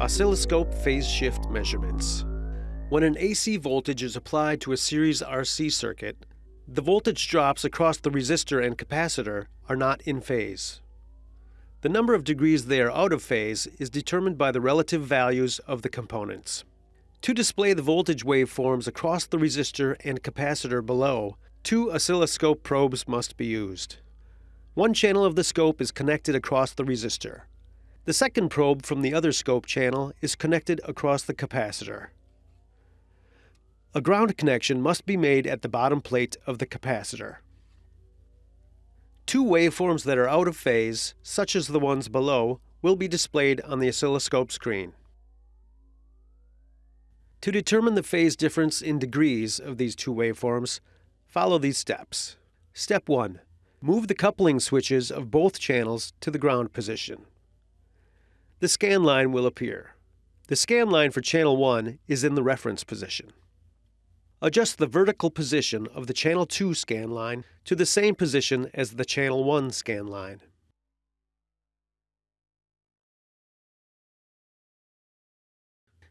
Oscilloscope phase shift measurements. When an AC voltage is applied to a series RC circuit, the voltage drops across the resistor and capacitor are not in phase. The number of degrees they are out of phase is determined by the relative values of the components. To display the voltage waveforms across the resistor and capacitor below, two oscilloscope probes must be used. One channel of the scope is connected across the resistor. The second probe from the other scope channel is connected across the capacitor. A ground connection must be made at the bottom plate of the capacitor. Two waveforms that are out of phase, such as the ones below, will be displayed on the oscilloscope screen. To determine the phase difference in degrees of these two waveforms, follow these steps. Step 1. Move the coupling switches of both channels to the ground position the scan line will appear. The scan line for channel 1 is in the reference position. Adjust the vertical position of the channel 2 scan line to the same position as the channel 1 scan line.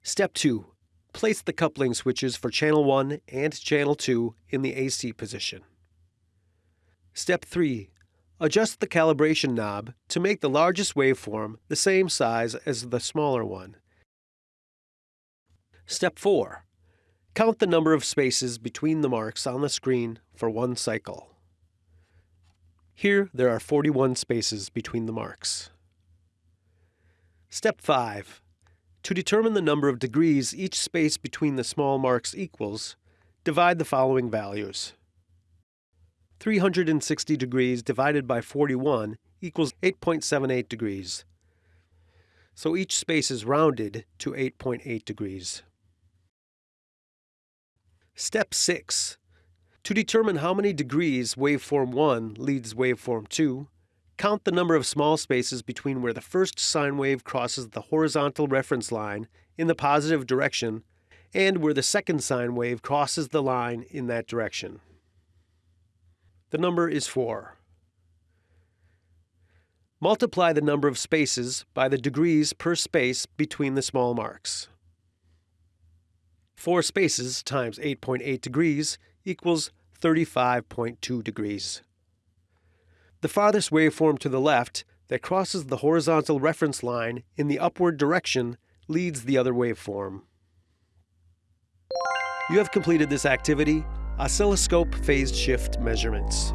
Step 2. Place the coupling switches for channel 1 and channel 2 in the AC position. Step 3. Adjust the calibration knob to make the largest waveform the same size as the smaller one. Step 4. Count the number of spaces between the marks on the screen for one cycle. Here there are 41 spaces between the marks. Step 5. To determine the number of degrees each space between the small marks equals, divide the following values. 360 degrees divided by 41 equals 8.78 degrees. So each space is rounded to 8.8 degrees. Step 6. To determine how many degrees waveform 1 leads waveform 2, count the number of small spaces between where the first sine wave crosses the horizontal reference line in the positive direction and where the second sine wave crosses the line in that direction. The number is 4. Multiply the number of spaces by the degrees per space between the small marks. 4 spaces times 8.8 degrees equals 35.2 degrees. The farthest waveform to the left that crosses the horizontal reference line in the upward direction leads the other waveform. You have completed this activity oscilloscope phase shift measurements.